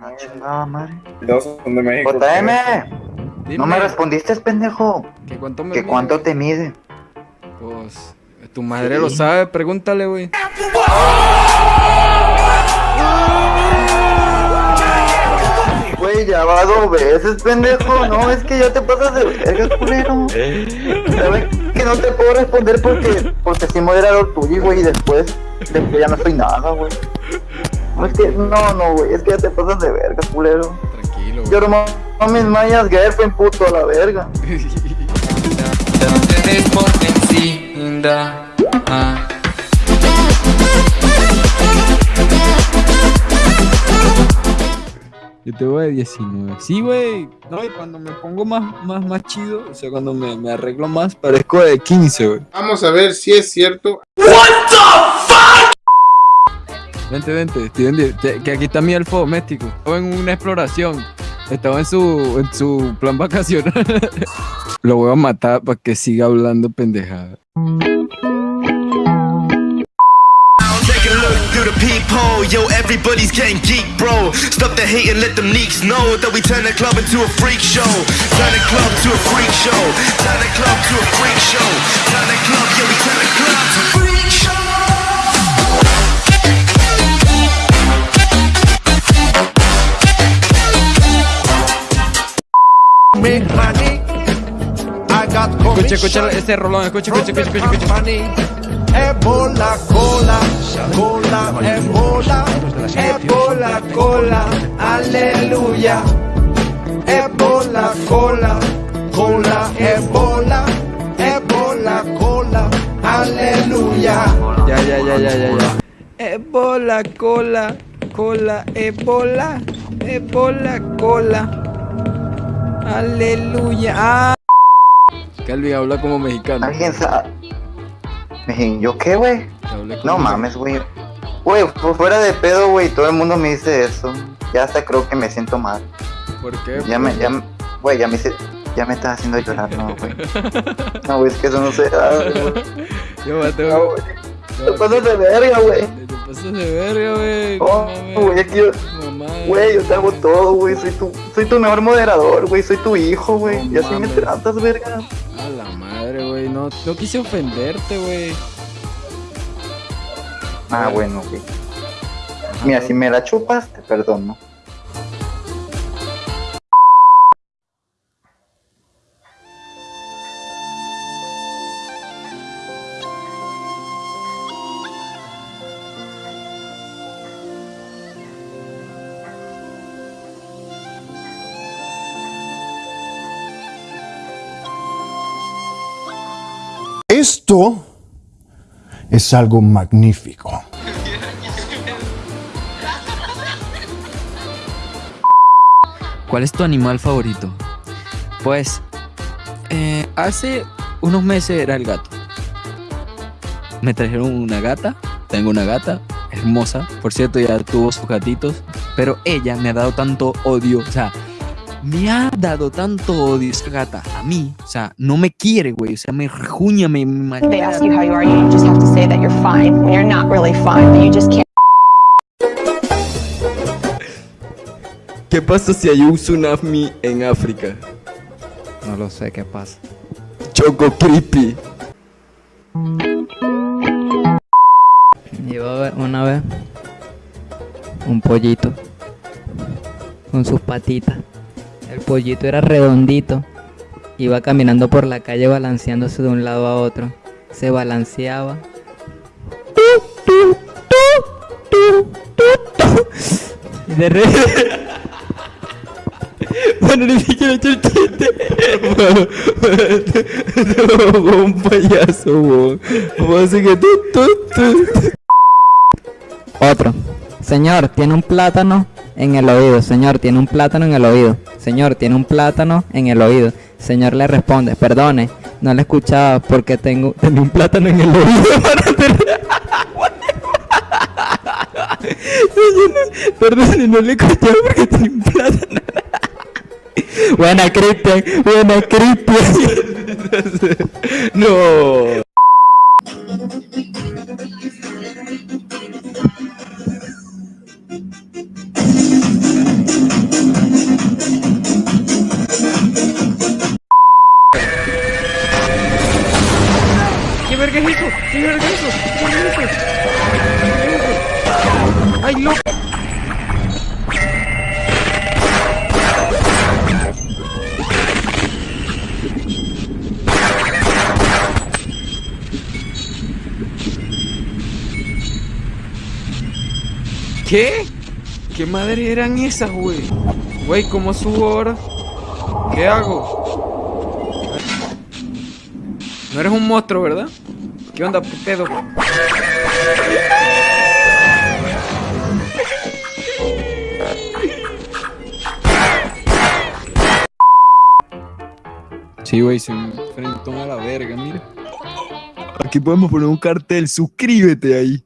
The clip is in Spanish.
Ah, chingada madre. Dos son de México. JM, Dime, no me respondiste, pendejo. ¿Que cuánto me ¿Que mide? cuánto te mide? Pues, tu madre lo sabe, pregúntale, güey. Güey, ya va dos veces, pendejo. No, es que ya te pasas de verga, culero. ¿Sabes que no te puedo responder porque, porque soy moderador tuyo, güey, y después, después ya no soy nada, güey. No, es que, no, no, güey, es que ya te pasas de verga, culero. Tranquilo, Yo güey. no mis mayas girlfriend, puto, a la verga. Yo tengo de 19. Sí, güey. No, y cuando me pongo más, más, más chido, o sea, cuando me, me arreglo más, parezco de 15, güey. Vamos a ver si es cierto. Vente, vente, di- que aquí está mi elfo doméstico. Estaba en una exploración. Estaba en su, en su plan vacacional. Lo voy a matar para que siga hablando pendejada. Through the peephole, yo, everybody's getting geek, bro. Stop the hate and let them leaks know that we turn the club into a freak show. Turn the club to a freak show. Turn the club to a freak show. Escucha, escucha ese rolón, escucha, escucha, escucha, escucha. Ebola, cola, cola, ebola, ebola, cola, aleluya. Ebola, cola, cola, ebola, ebola, cola, aleluya. Ya, ya, ya, ya, ya, ya. Ebola, cola, cola, ebola, ebola, cola. Aleluya. Ah. Calvin habla como mexicano. ¿Alguien sabe? ¿Yo qué, güey? No mames, güey. Güey, fu- fuera de pedo, güey, todo el mundo me dice eso. Ya hasta creo que me siento mal. ¿Por qué? Ya me, ya, me- güey, ya me hice, ya me estás haciendo llorar, no, güey. No, güey, es que eso no se da, güey. Yo me No, güey. Te pasas de verga, güey. Te pasas de verga, güey. Oh, güey, es que yo, Mamá. güey, yo te hago todo, güey. Soy tu, soy tu mejor moderador, güey. Soy tu hijo, güey. No Y así me tratas, verga. A la madre, güey. No, no quise ofenderte, güey. Ah, bueno, güey. Mira, si me la chupas, te perdono. Esto es algo magnífico. ¿Cuál es tu animal favorito? Pues eh, hace unos meses era el gato. Me trajeron una gata, tengo una gata hermosa, por cierto ya tuvo sus gatitos, pero ella me ha dado tanto odio, o sea, me ha dado tanto odio esa gata a mí, o sea, no me quiere, güey, o sea, me rejuña, me, me They ask you how you are, you just have to say that you're fine when you're not really fine, but you just can't. ¿Qué pasa si hay un tsunami en África? No lo sé qué pasa. Choco creepy. Iba a ver una vez un pollito con sus patitas. El pollito era redondito. Iba caminando por la calle balanceándose de un lado a otro. Se balanceaba. De repente... Bueno, ni siquiera he hecho el chiste. un payaso, weón. Vamos a hacer que tú, tú. Otro. Señor, tiene un plátano en el oído. Señor, tiene un plátano en el oído. Señor, tiene un plátano en el oído. Señor le responde, perdone, no le escuchaba porque tengo, un plátano en el oído. Señor, perdone, no le escuchaba porque tenía un plátano. Buena, Cristian. Buena, Cristian. No. ¿Qué verga es eso? ¿Qué verga es eso? ¿Qué verga es eso? ¿Qué eso? ¡Ay, loco! ¿Qué? ¿Qué madre eran esas, güey? Güey, ¿cómo subo ahora? ¿Qué hago? No eres un monstruo, ¿verdad? ¿Qué onda, pedo? Sí, güey, se enfrentó a la verga, mira. Aquí podemos poner un cartel, suscríbete ahí.